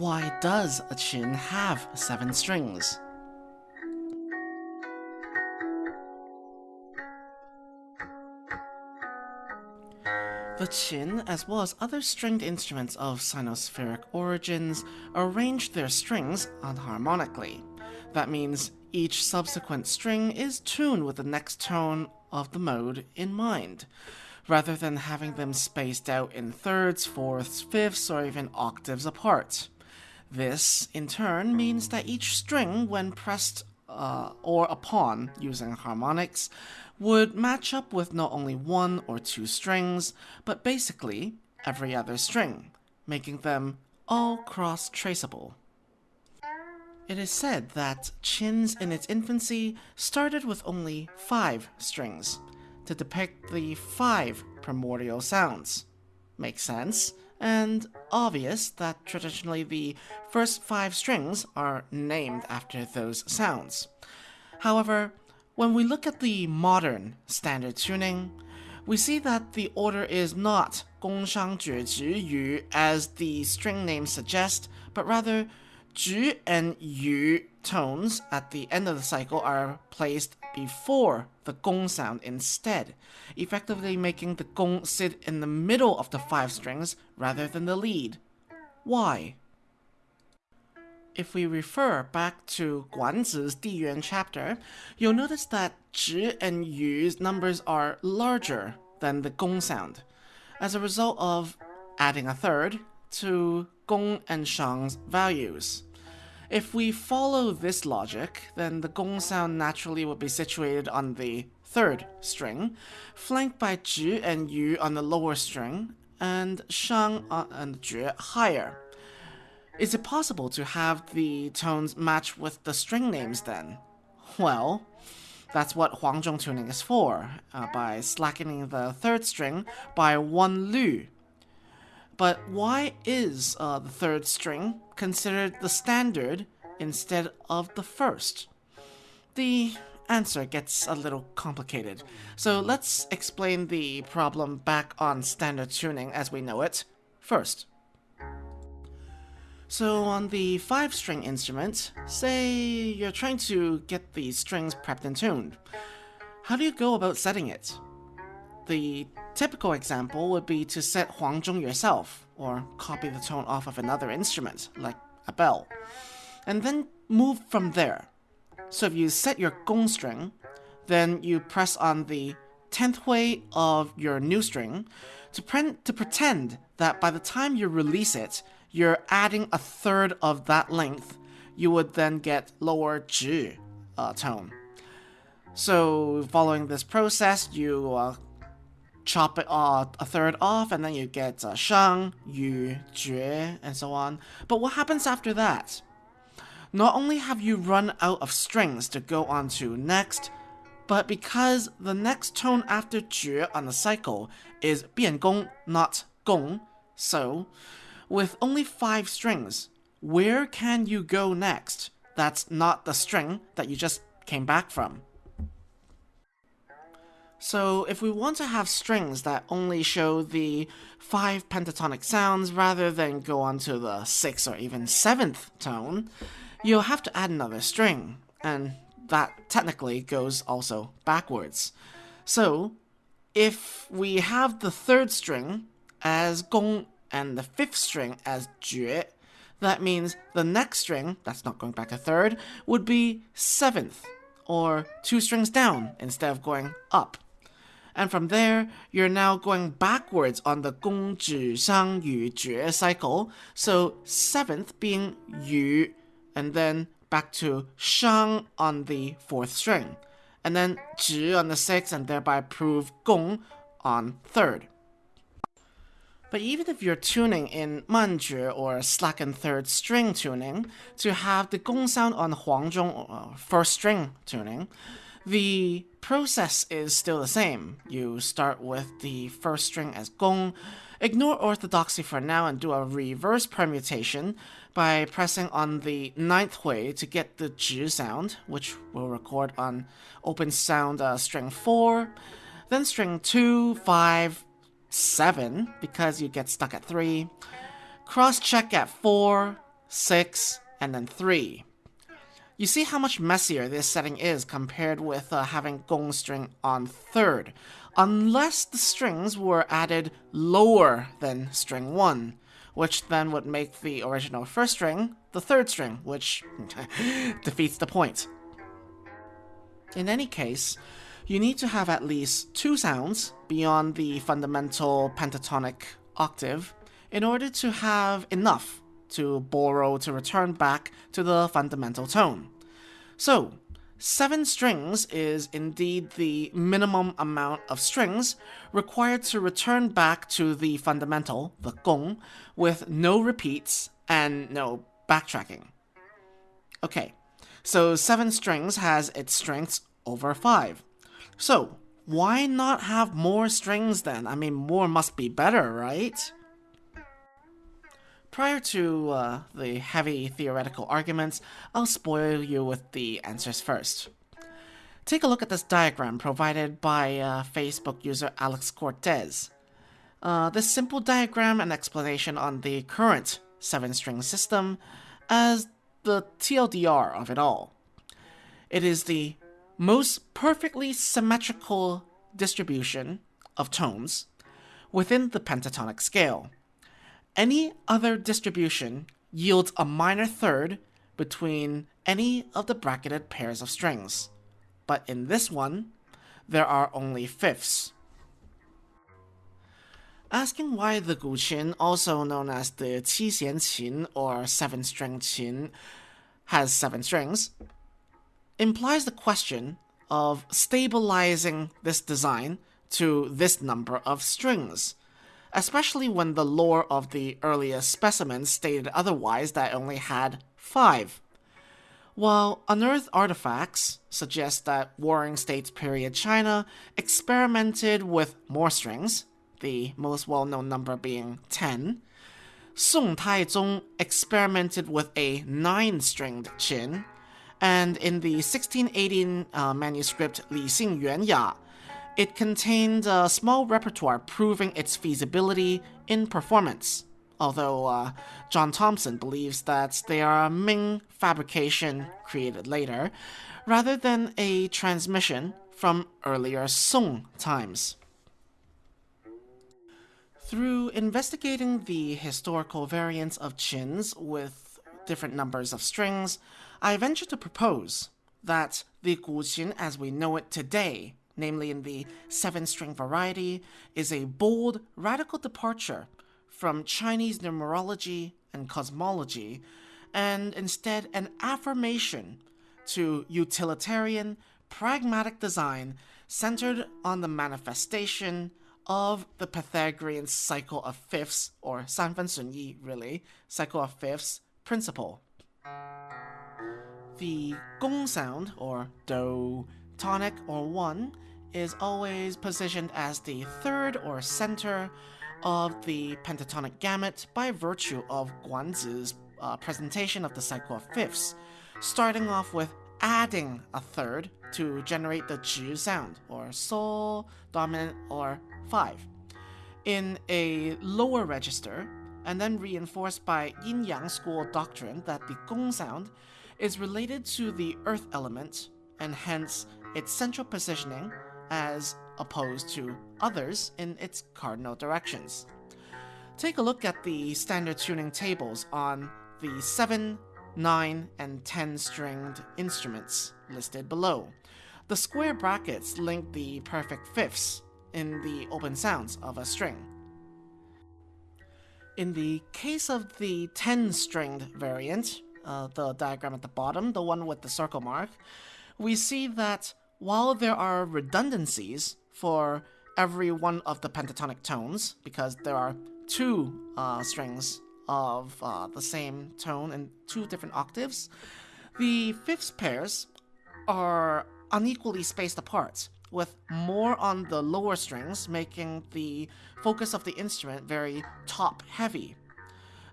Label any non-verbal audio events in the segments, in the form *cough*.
why does a qin have seven strings? The qin, as well as other stringed instruments of sinospheric origins, arrange their strings unharmonically. That means each subsequent string is tuned with the next tone of the mode in mind, rather than having them spaced out in thirds, fourths, fifths, or even octaves apart. This, in turn, means that each string, when pressed uh, or upon using harmonics, would match up with not only one or two strings, but basically every other string, making them all cross traceable. It is said that qins in its infancy started with only five strings to depict the five primordial sounds. Makes sense, and obvious that traditionally the first five strings are named after those sounds. However, when we look at the modern standard tuning, we see that the order is not Gong Shang Jue Zhi Yu as the string name suggests, but rather Zhu and Yu tones at the end of the cycle are placed before the Gong sound instead, effectively making the Gong sit in the middle of the five strings rather than the lead. Why? If we refer back to Guanzi's Diyuan chapter, you'll notice that Zhi and Yu's numbers are larger than the Gong sound, as a result of adding a third to Gong and Shang's values. If we follow this logic, then the Gong sound naturally would be situated on the third string, flanked by Zhi and Yu on the lower string, and Shang and Jue higher. Is it possible to have the tones match with the string names then? Well, that's what Huangzhong tuning is for, uh, by slackening the third string by one lu. But why is uh, the third string considered the standard instead of the first? The answer gets a little complicated, so let's explain the problem back on standard tuning as we know it first. So on the 5-string instrument, say you're trying to get the strings prepped and tuned. How do you go about setting it? The typical example would be to set Huangzhong yourself, or copy the tone off of another instrument, like a bell, and then move from there. So if you set your gong string, then you press on the 10th hui of your new string to, pre to pretend that by the time you release it, you're adding a third of that length, you would then get lower zhi uh, tone. So following this process, you uh, chop it uh, a third off, and then you get uh, shang, yu, jue, and so on. But what happens after that? Not only have you run out of strings to go on to next, but because the next tone after jue on the cycle is bian gong, not gong, so with only five strings, where can you go next? That's not the string that you just came back from. So if we want to have strings that only show the five pentatonic sounds rather than go on to the sixth or even seventh tone, you'll have to add another string, and that technically goes also backwards. So if we have the third string as gong and the fifth string as jue, that means the next string, that's not going back a third, would be seventh, or two strings down instead of going up. And from there, you're now going backwards on the gong, zhi, shang, yu, jue cycle. So seventh being yu, and then back to shang on the fourth string, and then zhi on the sixth, and thereby prove gong on third. But even if you're tuning in manjue or slackened third string tuning to have the gong sound on huangzhong uh, first string tuning, the process is still the same. You start with the first string as gong, ignore orthodoxy for now and do a reverse permutation by pressing on the ninth hui to get the zhi sound, which we'll record on open sound uh, string 4, then string 2, 5, 7 because you get stuck at 3, cross check at 4, 6, and then 3. You see how much messier this setting is compared with uh, having gong string on third, unless the strings were added lower than string 1, which then would make the original first string the third string, which *laughs* defeats the point. In any case, you need to have at least two sounds beyond the fundamental pentatonic octave in order to have enough to borrow to return back to the fundamental tone. So, seven strings is indeed the minimum amount of strings required to return back to the fundamental, the gong, with no repeats and no backtracking. Okay, so seven strings has its strengths over five. So, why not have more strings then? I mean, more must be better, right? Prior to uh, the heavy theoretical arguments, I'll spoil you with the answers first. Take a look at this diagram provided by uh, Facebook user Alex Cortez. Uh, this simple diagram and explanation on the current 7 string system as the TLDR of it all. It is the most perfectly symmetrical distribution of tones within the pentatonic scale any other distribution yields a minor third between any of the bracketed pairs of strings. But in this one, there are only fifths. Asking why the guqin, also known as the qixian qin or seven string qin, has seven strings, implies the question of stabilizing this design to this number of strings especially when the lore of the earliest specimens stated otherwise that only had five. While unearthed artifacts suggest that Warring States period China experimented with more strings, the most well known number being 10, Song Taizong experimented with a nine stringed qin, and in the 1618 uh, manuscript Li Xing Yuan Ya, it contained a small repertoire proving its feasibility in performance, although uh, John Thompson believes that they are a Ming fabrication created later, rather than a transmission from earlier Song times. Through investigating the historical variants of qins with different numbers of strings, I venture to propose that the guqin as we know it today namely in the seven string variety, is a bold, radical departure from Chinese numerology and cosmology, and instead an affirmation to utilitarian, pragmatic design centered on the manifestation of the Pythagorean cycle of fifths, or Sanfen Sunyi, really, cycle of fifths principle. The gong sound, or do, tonic, or one, is always positioned as the third or center of the pentatonic gamut by virtue of Guanzi's uh, presentation of the cycle of fifths, starting off with adding a third to generate the zhi sound, or sol, dominant, or 5, in a lower register, and then reinforced by yin yang school doctrine that the gong sound is related to the earth element, and hence its central positioning as opposed to others in its cardinal directions. Take a look at the standard tuning tables on the 7, 9, and 10 stringed instruments listed below. The square brackets link the perfect fifths in the open sounds of a string. In the case of the 10 stringed variant, uh, the diagram at the bottom, the one with the circle mark, we see that while there are redundancies for every one of the pentatonic tones, because there are two uh, strings of uh, the same tone in two different octaves, the fifth pairs are unequally spaced apart, with more on the lower strings, making the focus of the instrument very top heavy.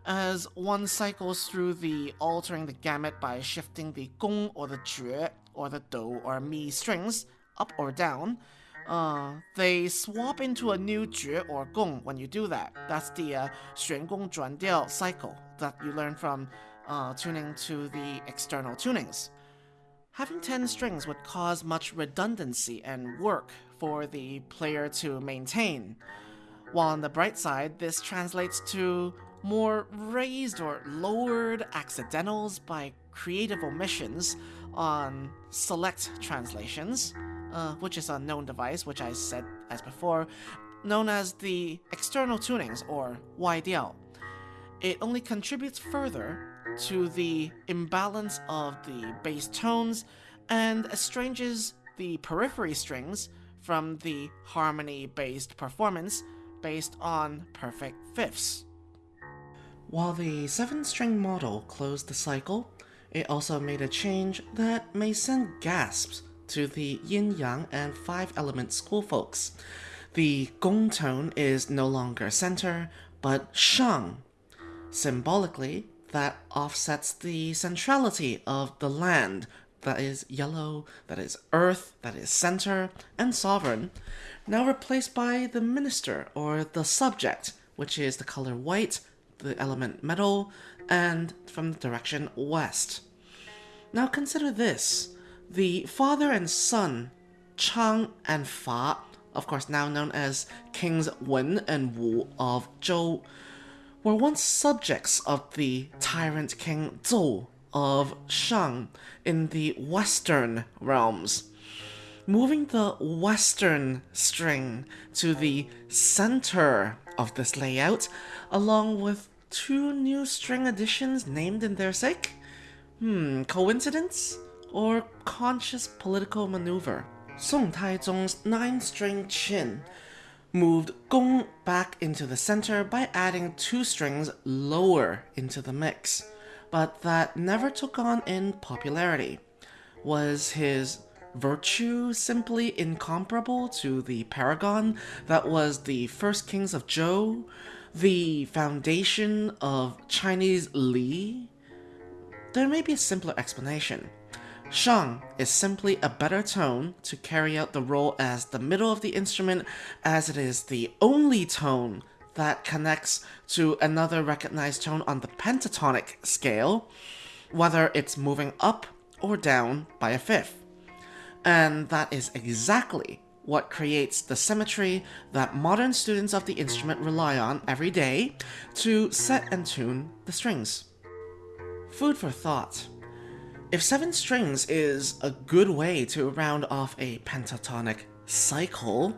As one cycles through the altering the gamut by shifting the gong or the jue or the do or mi strings up or down, uh, they swap into a new jue or gong when you do that. That's the uh, 旋弓转调 cycle that you learn from uh, tuning to the external tunings. Having 10 strings would cause much redundancy and work for the player to maintain. While on the bright side, this translates to more raised or lowered accidentals by creative omissions on select translations, uh, which is a known device, which I said as before, known as the external tunings or YDL. It only contributes further to the imbalance of the bass tones and estranges the periphery strings from the harmony based performance based on perfect fifths. While the 7 string model closed the cycle, it also made a change that may send gasps to the yin yang and five element school folks. The gong tone is no longer center, but shang. Symbolically, that offsets the centrality of the land that is yellow, that is earth, that is center, and sovereign, now replaced by the minister or the subject, which is the color white, the element metal, and from the direction west. Now consider this the father and son, Chang and Fa, of course now known as Kings Wen and Wu of Zhou, were once subjects of the tyrant king Zhou of Shang in the western realms. Moving the western string to the center of this layout, along with two new string additions named in their sake? Hmm, coincidence? Or conscious political maneuver? Song Taizong's 9-string qin moved gong back into the center by adding two strings lower into the mix, but that never took on in popularity. Was his virtue simply incomparable to the paragon that was the first kings of Zhou, the foundation of Chinese Li? There may be a simpler explanation. Shang is simply a better tone to carry out the role as the middle of the instrument, as it is the only tone that connects to another recognized tone on the pentatonic scale, whether it's moving up or down by a fifth. And that is exactly what creates the symmetry that modern students of the instrument rely on every day to set and tune the strings. Food for thought. If seven strings is a good way to round off a pentatonic cycle,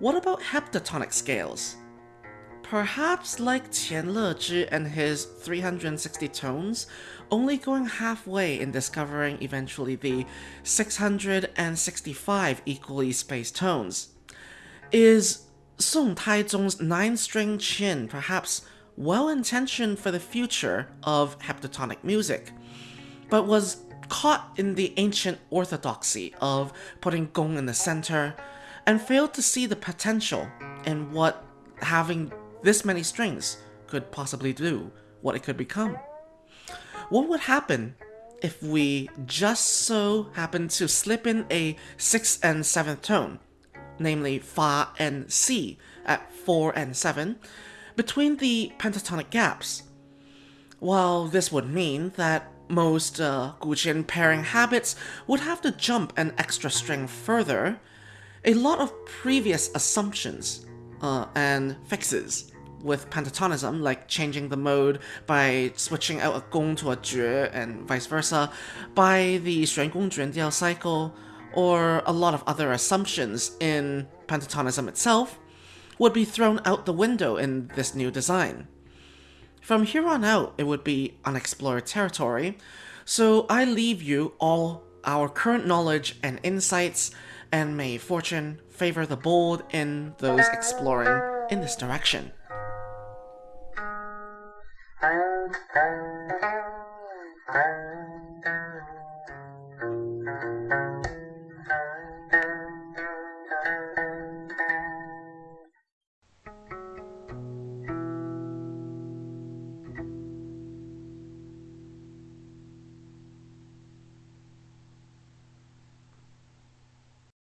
what about heptatonic scales? Perhaps like Qian Lezhi and his 360 tones, only going halfway in discovering eventually the 665 equally spaced tones. Is Song Taizong's 9-string qin perhaps well-intentioned for the future of heptatonic music? but was caught in the ancient orthodoxy of putting gong in the center and failed to see the potential in what having this many strings could possibly do, what it could become. What would happen if we just so happen to slip in a 6th and 7th tone, namely Fa and Si at 4 and 7, between the pentatonic gaps? Well, this would mean that most uh, pairing habits would have to jump an extra string further. A lot of previous assumptions uh, and fixes with pentatonism, like changing the mode by switching out a gong to a jue and vice versa, by the 玄公卷调 cycle, or a lot of other assumptions in pentatonism itself, would be thrown out the window in this new design. From here on out, it would be unexplored territory, so I leave you all our current knowledge and insights, and may fortune favor the bold in those exploring in this direction.